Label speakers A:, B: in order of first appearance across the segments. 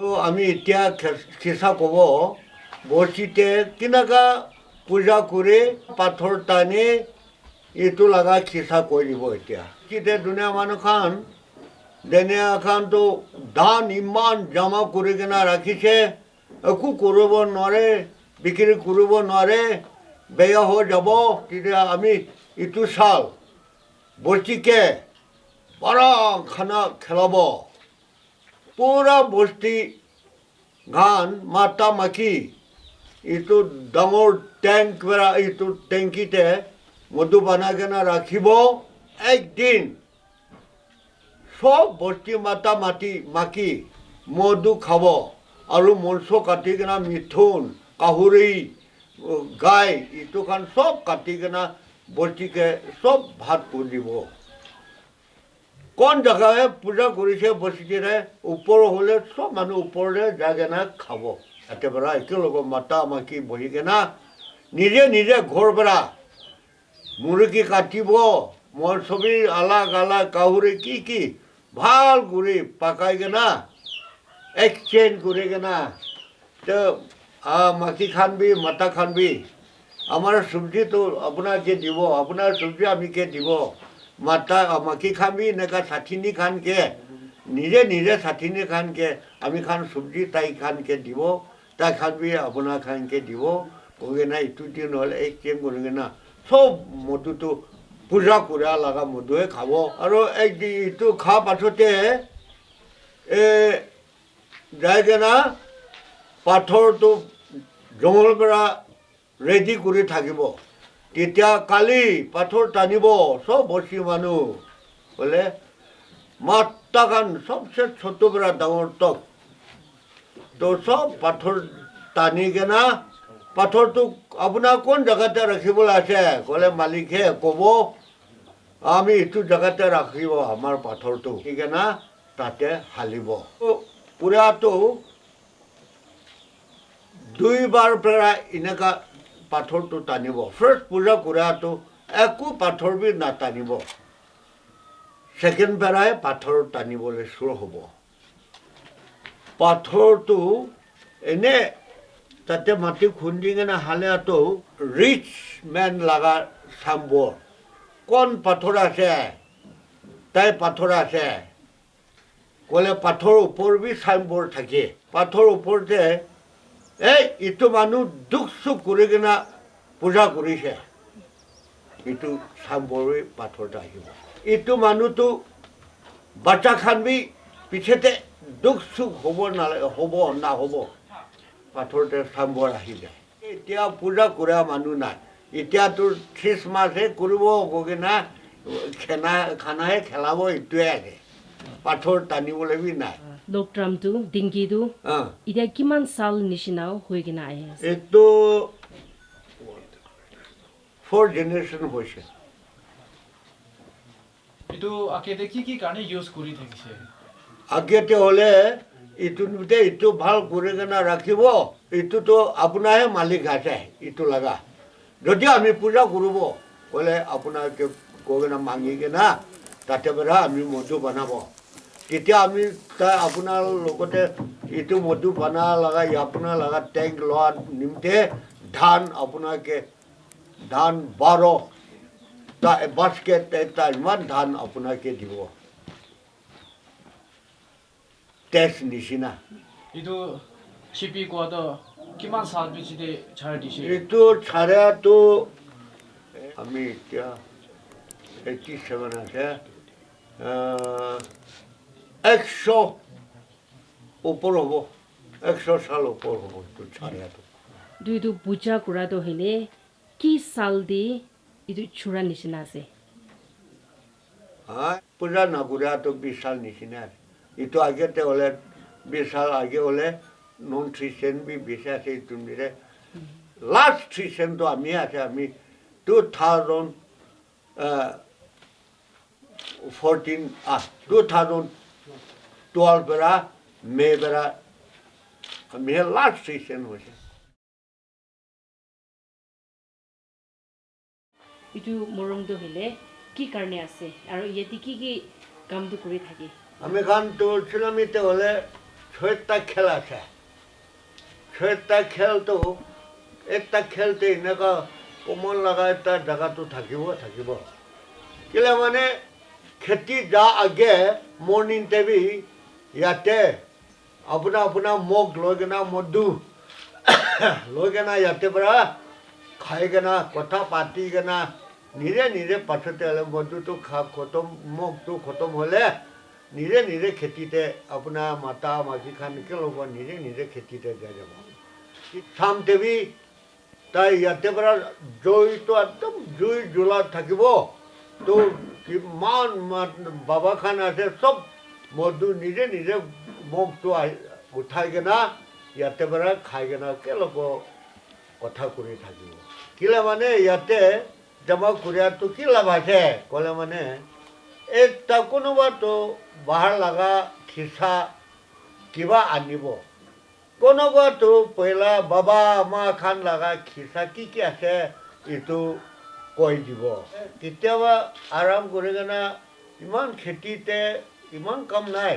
A: আমি এতিয়া খিচা ক'ব বৰশীতে কেনেকা পূজা কৰি পাথৰ টানি এইটো লগা খিচা কৰি দিব এতিয়া। কেতিয়া দুনীয়া মানুহখন দুনীয়াখনতো ধান ইমান জমা কৰি কিনে ৰাখিছে একো কৰিব নোৱাৰে বিক্ৰী কৰিব নোৱাৰে বেয়া হৈ যাব তেতিয়া আমি ইটো চাল বস্তিকে পৰা খানা খেলাব। পুৰা বস্তি গান মাতা মাখি এইটো ডাঙৰ টেংক এইটো টেংকিতে মধু বনাই কেনে ৰাখিব একদিন। চব বস্তি মাতা মাতি মাখি মধু খাব আৰু মঞ্চ কাটি কিনে মিথুন কাহুৰি গাই এইটো খান চব কাটি কিনে বস্তিকে চব ভাত কৰি দিব কোন জেগাই পূজা কৰিছে বস্তিৰে ওপৰ হ'লে চব মানুহ ওপৰলৈ যাই কেনে খাব। একেবাৰে একেলগে মাতা মাখি বহি কেনে নিজে নিজে ঘৰ পৰা মুৰ্গী কাটিব মই ছবি আলাগ আলাগ কাহুৰি কি কি। ভালো কৰি পাকাই কেনে এক্সচেঞ্জ কৰি কেনে তো মাখি খানবি মাতা খানবি। আমাৰ চব্জিটো আপোনাকে দিব আপোনাৰ চব্জি আমিকে দিব? মাতা মাখি খাবি এনেকা ষাঠিনি খানকে নিজে নিজে ষাঠিনি খানকে আমি খান চব্জি তাই খানকে দিব। তাই খানবি আপোনাৰ খানকে দিব। কৈ কিনে ইটো দিন নহ'লে এক্সচেঞ্জ কৰি কিনে চব মধুটো পূজা কৰা লগা মধুৱে খাব। আৰু এক ইটো খোৱা পাছতে এই যাই কিনে পাথৰটো জংঘলৰ পৰা ৰেডি কৰি থাকিব। তেতিয়া কালি পাথৰ টানিব চব বস্তি মানুহ বোলে মাত্ৰাখান চবচে ছোট পৰা ডাঙৰ তক তো চব পাথৰ টানি কেনে পাথৰটো আপোনাৰ কোন জেগাতে ৰাখিবলৈ আছে? ক'লে মালিকে ক'ব আমি এইটো জেগাতে ৰাখিব আমাৰ পাথৰটো। সেইকাৰণে তাতে হালিব। পুৰাটো দুইবাৰ পৰা এনেকা পাথৰটো টানিব। ফাৰ্ষ্ট পূজা কৰাটো একো পাথৰ বি নাটানিব। ছেকেণ্ড পেৰাই পাথৰ টানিবলৈ চুৰ হ'ব। পাথৰটো এনে তাতে মাটি খুন্দি কিনে হালেটো ৰিচ মেন লগা চাম্বৰ। কোন পাথৰ আছে? তাই পাথৰ আছে। ক'লে পাথৰ ওপৰ বি চাইনবৰ্ড থাকে। পাথৰ ওপৰতে এই ইটো মানুহ দুখ চুখ কৰি কিনে পূজা কৰিছে ইটো চাম্বৰে পাথৰটা আহিব ইটো মানুহটো বাচ্চা খান বি পিছতে দুখ চুখ হ'ব নালাগে হ'ব নহ'ব পাথৰতে চাম্বৰ আহি যায় এতিয়া পূজা কৰা মানুহ নাই এতিয়াতো খ্ৰীষ্টমাছহে কৰিব গৈ না খানা খানাহে খেলাব এইটোৱে আছে পাথৰ টানিবলৈ বি নাই
B: লোকট্ৰামটো ডিংকিটো
A: অঁ
B: এতিয়া কিমান চাল নিচিনাও হৈ কিনে আহি আছে
A: এইটো ফ'ৰ জেনেৰেশ্যন হৈছে
C: এইটো আকেতে কি কি কাৰণে ইউজ কৰি থাকিছে
A: আগতে হ'লে ইটো নিমিত্তে ইটো ভাল কৰি কিনে ৰাখিব ইটোতো আপোনাৰহে মালিক আছে ইটো লগা যদি আমি পূজা কৰিব ক'লে আপোনাকে কৈ কিনে মাঙি কিনে তাতে পৰা আমি মধু বনাব তেতিয়া আমি তাৰ আপোনাৰ লগতে ইটো মধু বনা লগা আপোনাৰ লগা টেংক লোৱা নিমিত্তে ধান আপোনাকে ধান বাৰ বাস্কেট এটা ইমান ধান আপোনাকে দিব। টেক্স নিচিনা।
C: এইটো চিপি কোৱাটো কিমান চাল পিছতে ছাৰ দিছে?
A: এইটো চাৰাটো আমি এতিয়া এইটি ছেভেন আছে একশ ওপৰ হ'ব একশ চাল ওপৰ হ'ব এইটো চাৰাটো
B: দুইটো পূজা কৰাটো হ'লে কি চাল দি এইটো চূড়া নিচিনা আছে?
A: হা পূজা নকৰাটো বিশাল নিচিনা আছে। এইটো আগতে হ'লে বিশাল আগে হ'লে নন খ্ৰীষ্টিয়ান বি বেছি আছে এইটো মিলে লাষ্ট খ্ৰীষ্টিয়ানটো আমি আছে আমি two thousand fourteen two thousand twelve পৰা মে' পৰা আমিহে লাষ্ট খ্ৰীষ্টিয়ান হৈছে
B: এইটো মৰমটো হ'লে কি কাৰণে আছে আৰু ইয়াতে কি কি কামটো কৰি থাকে
A: আমি চিলামিতে হ'লে ছয়টা খেল আছে ছয়টা খেলটো এটা খেলতে এনেকুৱা কোমল লগা এটা জেগাটো থাকিব থাকিব কেলে মানে খেতি যা আগে মৰ্ণিং টেবি ইয়াতে আপোনাৰ আপোনাৰ মোক লৈ কিনে মধু লৈ কিনে ইয়াতে পৰা খাই কিনে কথা পাতি কিনে নিজে নিজে পাছতে হ'লে মধুটো খা খতম মগটো খতম হ'লে নিজে নিজে খেতিতে আপোনাৰ মাতা মাখি খান কি ল'ব নিজে নিজে খেতিতে যাই যাব। চাম দেৱী তাই ইয়াতে পৰা জুইটো একদম জুই জ্বলা থাকিব। তো বাবা খান আছে চব মধু নিজে নিজে মগটো আহি উঠাই কিনা ইয়াতে পৰা খাই কিনা কেলক কথা কৰি থাকিব। কেলে মানে ইয়াতে জমা কৰিয়াটো কি লাভ আছে? ক'লে মানে এটা কোনোবাটো বাহাৰ লগা খিচা কিবা আনিব। কোনোবাটো পইলা, বাবা, মা খান লগা খিচা কি কি আছে? এইটো কৈ দিব কেতিয়াবা আৰাম কৰি কিনে ইমান খেতিতে ইমান কাম নাই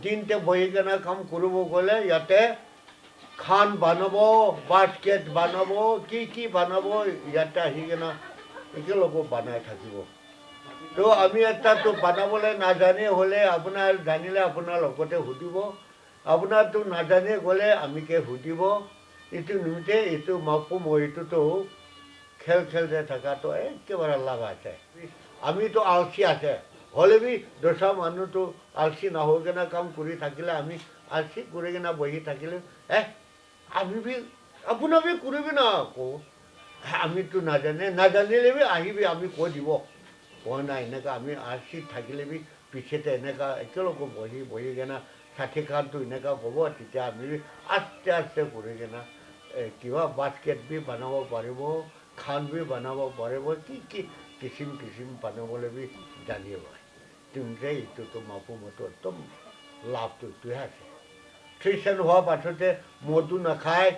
A: দিনতে বহি কিনে কাম কৰিব গ'লে ইয়াতে খান বনাব বাস্কেট বনাব কি কি বনাব ইয়াতে আহি কিনে একেলগে বনাই থাকিব তো আমি এটাতো বনাবলৈ নাজানে হ'লে আপোনাৰ জানিলে আপোনাৰ লগতে সুধিব আপোনাৰতো নাজানে গ'লে আমিকে সুধিব এইটো নুঠে এইটো মাপো মৰিটোতো খেল খেলতে থকাটো একেবাৰে লাভ আছে আমিতো আলচি আছে হ'লে বি দোচা মানুহটো আলচি নহৈ কিনে কাম কৰি থাকিলে আমি আলচি কৰি কিনে বহি থাকিলে এ আমি বি আপোনাৰ বি কৰিবি না আকৌ আমিতো নাজানে নাজানিলে বি আহিবি আমি কৈ দিব কোৱা নাই এনেকুৱা আমি আলচি থাকিলে বি পিছতে এনেকুৱা একেলগে বহি বহি কিনে খানটো এনেকুৱা ক'ব তেতিয়া আমি আস্তে আস্তে কৰি কিনে কিবা বাস্কেট বি বনাব পাৰিব খান বি বনাব পাৰিব কি কি কিচিম কিচিম বনাবলৈ বি জানিব তেন্তে এইটোতো মাপো মতো একদম লাভটো এইটোহে আছে। খ্ৰীষ্টান হোৱাৰ পাছতে মধু নাখায়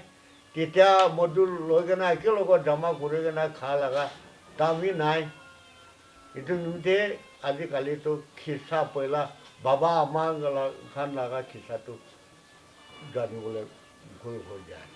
A: তেতিয়া মধু লৈ কিনে একেলগত জমা কৰি কিনে খা লগা দামী নাই। এইটো নুঠে আজিকালিতো খিচা পইলা বাবা আমাৰ খান লগা খিচাটো জানিবলৈ ভুল হৈ যায়।